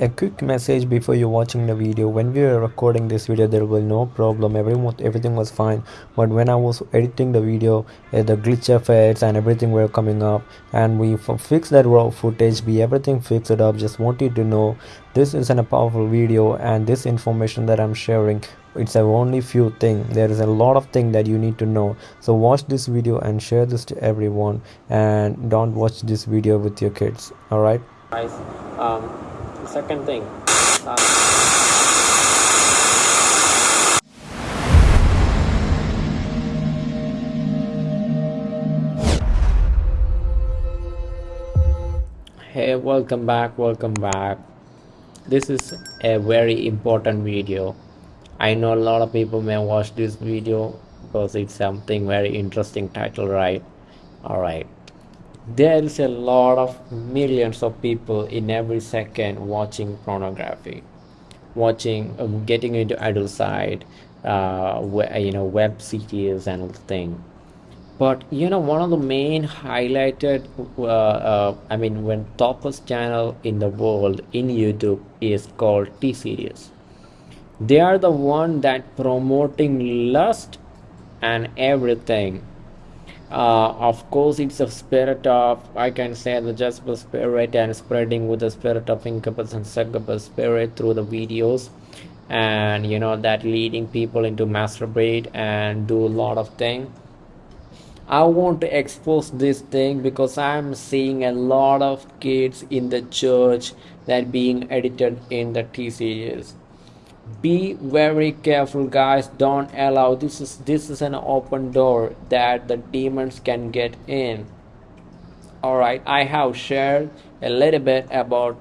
a quick message before you watching the video. When we were recording this video there was no problem. Everyone everything was fine. But when i was editing the video uh, the glitch effects and everything were coming up and we fixed that raw footage. We everything fixed it up. Just want you to know this is a powerful video and this information that i'm sharing it's a only few thing. There is a lot of thing that you need to know. So watch this video and share this to everyone and don't watch this video with your kids. All right? Guys um, second thing. Hey welcome back welcome back. This is a very important video. I know a lot of people may watch this video because it's something very interesting title right? All right there is a lot of millions of people in every second watching pornography watching uh, getting into adult side uh, you know web series and thing. But you know one of the main highlighted uh, uh, i mean when topest channel in the world in youtube is called t-series. They are the one that promoting lust and everything uh, of course it's a spirit of i can say the Jezebel spirit and spreading with the spirit of incubus and succubus spirit through the videos. And you know that leading people into masturbate and do a lot of things i want to expose this thing because i'm seeing a lot of kids in the church that being edited in the t series be very careful guys. Don't allow this is this is an open door that the demons can get in. All right i have shared a little bit about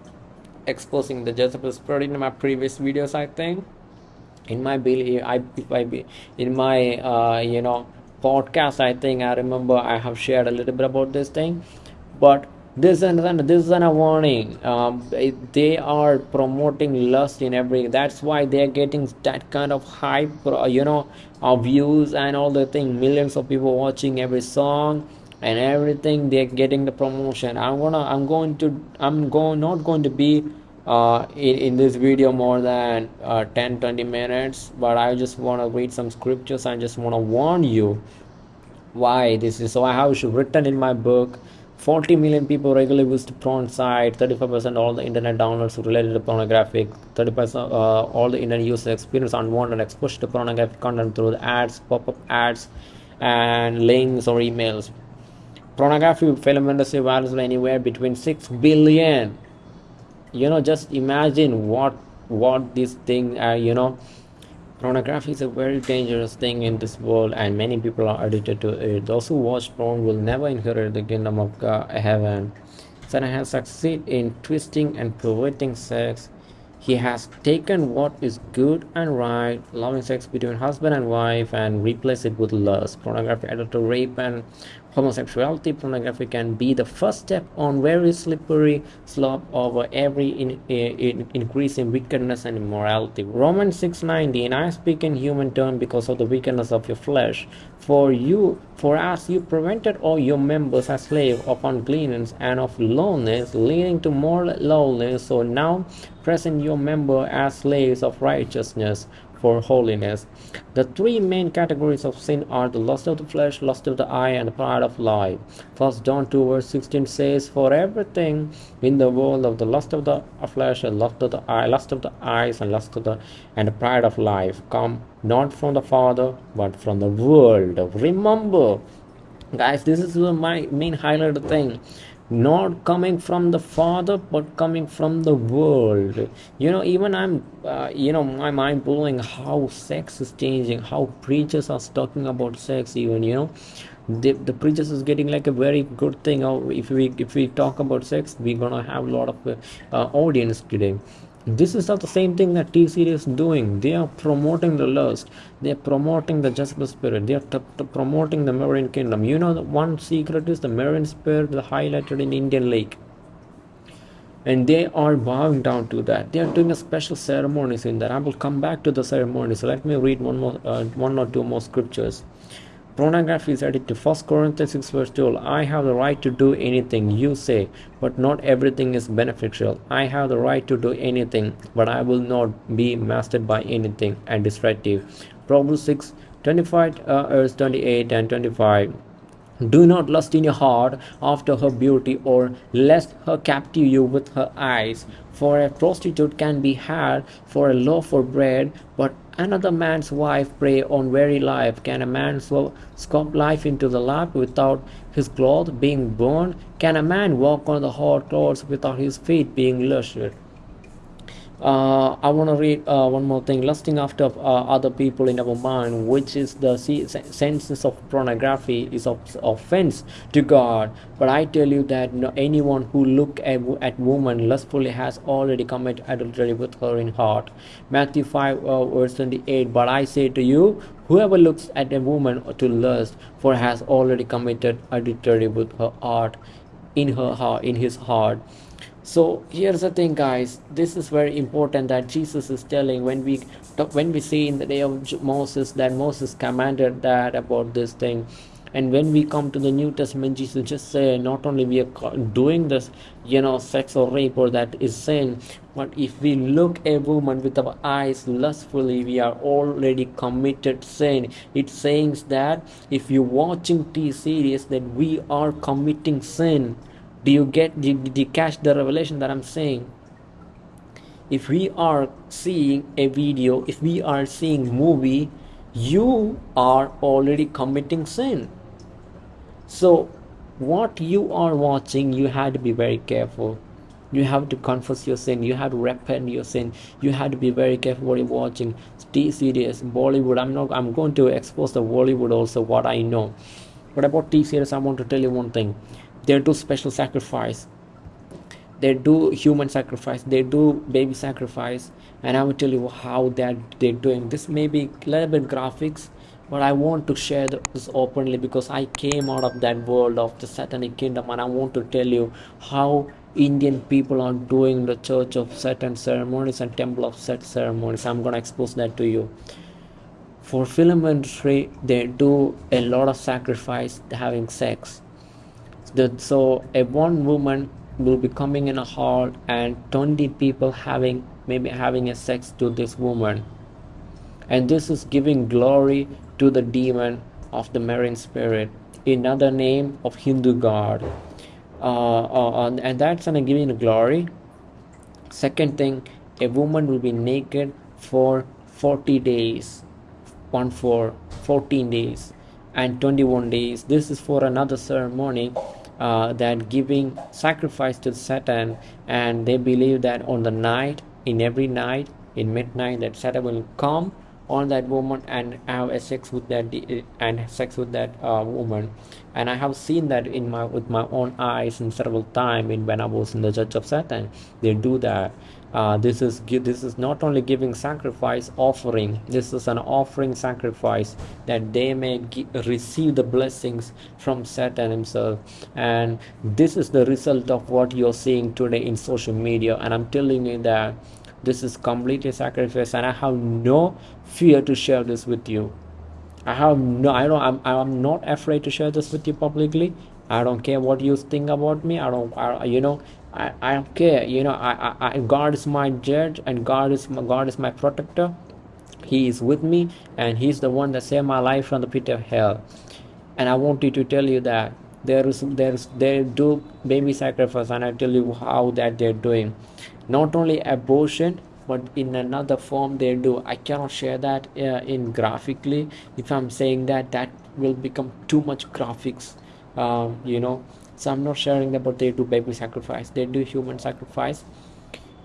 exposing the jezebel spirit in my previous videos i think. In my belief i if i be in my uh you know podcast i think i remember i have shared a little bit about this thing. But this and this is a warning. Um, they are promoting lust in every that's why they're getting that kind of hype you know of views and all the thing. Millions of people watching every song and everything they're getting the promotion. I'm gonna i'm going to i'm going not going to be uh, in, in this video more than uh, 10 20 minutes but i just want to read some scriptures i just want to warn you why this is. So i have written in my book 40 million people regularly visit porn site 35% all the internet downloads related to pornographic 30% uh, all the internet users experience unwanted exposure to pornographic content through the ads pop-up ads and links or emails. Pornography film industry values anywhere between 6 billion. You know just imagine what what this thing uh, you know Pornography is a very dangerous thing in this world and many people are addicted to it. Those who watch porn will never inherit the kingdom of God, heaven. Satan has succeeded in twisting and perverting sex. He has taken what is good and right, loving sex between husband and wife, and replaced it with lust. Pornography to rape and homosexuality pornography can be the first step on very slippery slope over every in, in, in wickedness and immorality. Romans 6:19 i speak in human term because of the wickedness of your flesh. For you for us you prevented all your members as slaves of uncleanness and of lowliness leading to more lowliness so now present your member as slaves of righteousness for holiness. The three main categories of sin are the lust of the flesh, lust of the eye, and the pride of life. First John 2 verse 16 says, For everything in the world of the lust of the flesh, and lust of the eye, lust of the eyes, and lust of the and the pride of life come not from the Father, but from the world. Remember, guys, this is my main highlighted thing not coming from the father but coming from the world. You know even i'm uh, you know my mind blowing how sex is changing how preachers are talking about sex even you know. The, the preachers is getting like a very good thing. If we if we talk about sex we're gonna have a lot of uh, audience today this is not the same thing that T series is doing. They are promoting the lust. They are promoting the Jezebel spirit. They are promoting the marine kingdom. You know, the one secret is the marine spirit highlighted in Indian Lake. And they are bowing down to that. They are doing a special ceremonies in that. I will come back to the ceremonies. Let me read one more, uh, one or two more scriptures. Pornography is addictive. First Corinthians 6 verse 12. I have the right to do anything you say, but not everything is beneficial. I have the right to do anything, but I will not be mastered by anything and destructive. Proverbs 6 25 uh, verse 28 and 25 do not lust in your heart after her beauty, or lest her captive you with her eyes. For a prostitute can be had for a loaf of bread, but another man's wife prey on very life. Can a man scoop life into the lap without his clothes being burned? Can a man walk on the hot coals without his feet being lusted? Uh, I want to read uh, one more thing. Lusting after uh, other people in our mind, which is the senses of pornography, is of offense to God. But I tell you that no, anyone who look at, at woman lustfully has already committed adultery with her in heart. Matthew 5 uh, verse 28. But I say to you, whoever looks at a woman to lust, for has already committed adultery with her heart, in her heart, in his heart so here's the thing guys. This is very important that jesus is telling when we when we see in the day of moses that moses commanded that about this thing. And when we come to the new testament jesus just say not only we are doing this you know sex or rape or that is sin but if we look a woman with our eyes lustfully we are already committed sin. It says that if you're watching t series that we are committing sin do you get did, you catch the revelation that i'm saying? If we are seeing a video if we are seeing movie you are already committing sin. So what you are watching you have to be very careful. You have to confess your sin. You have to repent your sin. You have to be very careful what you're watching. T series bollywood i'm not i'm going to expose the bollywood also what i know. But about t series? I want to tell you one thing they do special sacrifice. They do human sacrifice. They do baby sacrifice. And i will tell you how that they're doing. This may be a little bit graphics but i want to share this openly because i came out of that world of the satanic kingdom and i want to tell you how indian people are doing the church of satan ceremonies and temple of set ceremonies. I'm going to expose that to you. For film industry they do a lot of sacrifice having sex so a one woman will be coming in a hall and 20 people having maybe having a sex to this woman. And this is giving glory to the demon of the marine spirit another name of hindu god. Uh, uh, and that's gonna give you glory. Second thing a woman will be naked for 40 days. One for 14 days and 21 days. This is for another ceremony uh, that giving sacrifice to Satan and they believe that on the night in every night in midnight that Satan will come on that woman and have a sex with that and sex with that uh, woman. And I have seen that in my with my own eyes in several times in when I was in the church of Satan. They do that. Uh, this is this is not only giving sacrifice offering. This is an offering sacrifice that they may receive the blessings from satan himself. And this is the result of what you're seeing today in social media. And i'm telling you that this is completely sacrifice and i have no fear to share this with you. I have no i don't i'm, I'm not afraid to share this with you publicly. I don't care what you think about me. I don't I, you know I, I don't care. You know I, I I, God is my judge and God is my, God is my protector. He is with me and he's the one that saved my life from the pit of hell. And I wanted to tell you that there is there is they do baby sacrifice and I tell you how that they're doing not only abortion but in another form they do. I cannot share that uh, in graphically. If I'm saying that that will become too much graphics um, you know. So i'm not sharing that but they do baby sacrifice. They do human sacrifice.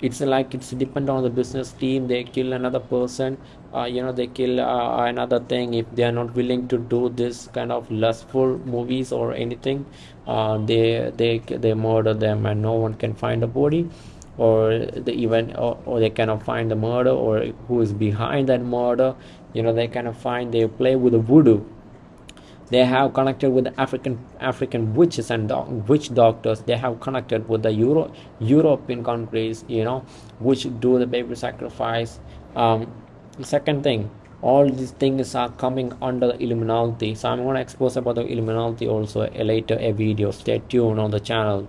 It's like it's depend on the business team. They kill another person uh, you know they kill uh, another thing. If they are not willing to do this kind of lustful movies or anything uh, they they they murder them and no one can find the body or the even or, or they cannot find the murder or who is behind that murder you know they cannot find they play with the voodoo. They have connected with african african witches and witch doctors. They have connected with the euro european countries you know which do the baby sacrifice. Um, second thing all these things are coming under the illuminati so i'm going to expose about the illuminati also later a video. Stay tuned on the channel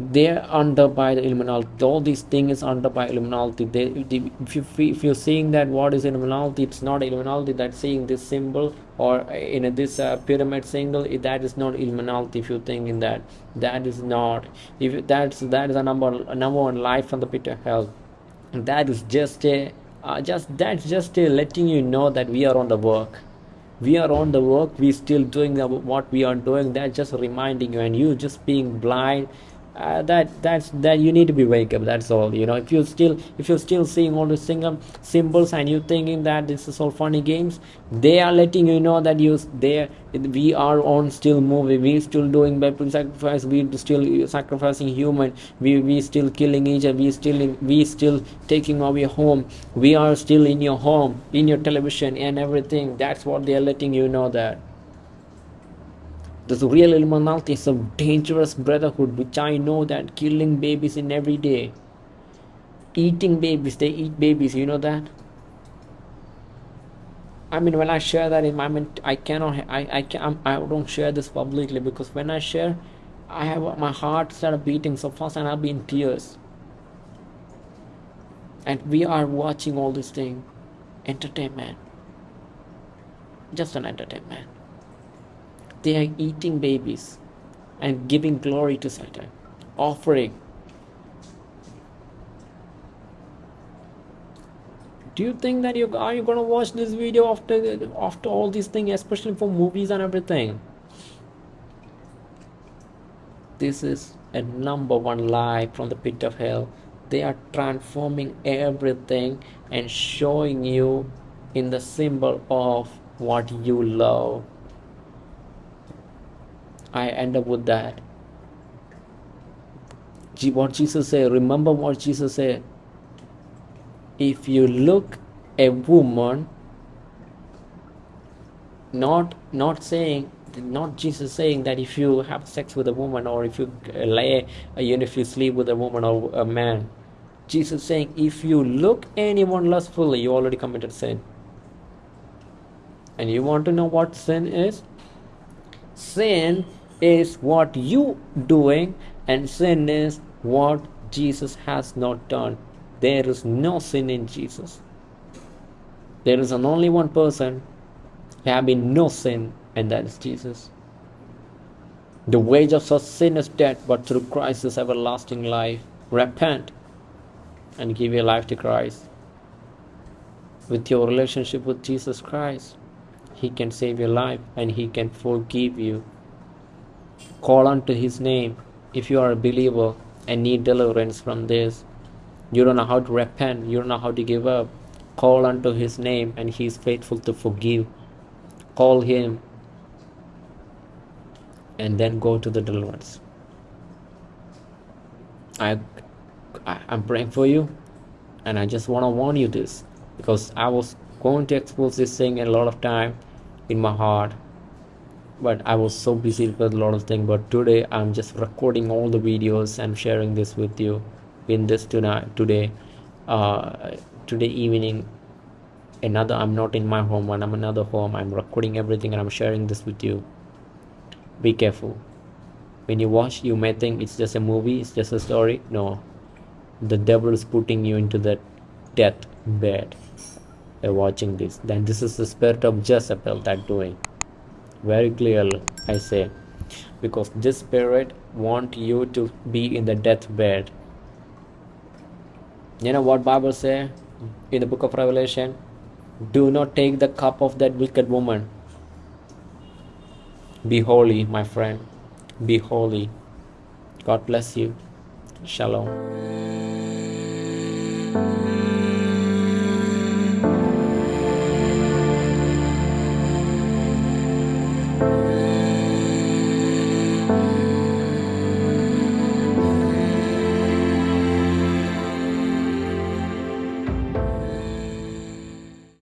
they're under by the Illuminati. All these things under by Illuminati. They, they, if you if you're seeing that what is Illuminati, it's not Illuminati that's seeing this symbol or in this uh, pyramid symbol. That is not Illuminati. If you think in that, that is not. If that's that is a number a number one life from the pit of hell. That is just a uh, just that's just a letting you know that we are on the work we are on the work we still doing the, what we are doing that's just reminding you and you just being blind uh, that that's that you need to be wake up that's all you know. If you're still if you're still seeing all the single symbols and you're thinking that this is all funny games they are letting you know that you there we are on still moving we still doing bible sacrifice we still sacrificing human we we still killing each other we still we still taking away home. We are still in your home in your television and everything that's what they are letting you know that this real Illuminati is a dangerous brotherhood which I know that killing babies in every day. Eating babies, they eat babies, you know that? I mean, when I share that in my, mean, I cannot, I, I can, I don't share this publicly because when I share, I have my heart started beating so fast and I'll be in tears. And we are watching all this thing, entertainment, just an entertainment. They are eating babies and giving glory to Satan, offering. Do you think that you are you gonna watch this video after after all these things, especially for movies and everything? This is a number one lie from the pit of hell. They are transforming everything and showing you in the symbol of what you love I end up with that. What Jesus said, remember what Jesus said. If you look a woman, not not saying not Jesus saying that if you have sex with a woman or if you lay, even if you sleep with a woman or a man, Jesus saying if you look anyone lustfully, you already committed sin. And you want to know what sin is? Sin is what you doing and sin is what Jesus has not done. There is no sin in Jesus. There is an only one person having no sin, and that is Jesus. The wage of such sin is death, but through Christ is everlasting life. Repent and give your life to Christ. With your relationship with Jesus Christ, He can save your life and He can forgive you Call unto his name if you are a believer and need deliverance from this. You don't know how to repent, you don't know how to give up. Call unto his name and he is faithful to forgive. Call him and then go to the deliverance. I, I am praying for you and I just want to warn you this because I was going to expose this thing a lot of time in my heart but I was so busy with a lot of things. But today I'm just recording all the videos and sharing this with you in this tonight today uh, today evening. Another I'm not in my home. When I'm another home I'm recording everything and I'm sharing this with you. Be careful. When you watch you may think it's just a movie it's just a story. No. The devil is putting you into that death bed. By watching this. Then this is the spirit of Jezebel that doing very clearly i say. Because this spirit want you to be in the deathbed you know what bible say in the book of revelation? Do not take the cup of that wicked woman. Be holy my friend. Be holy. God bless you. Shalom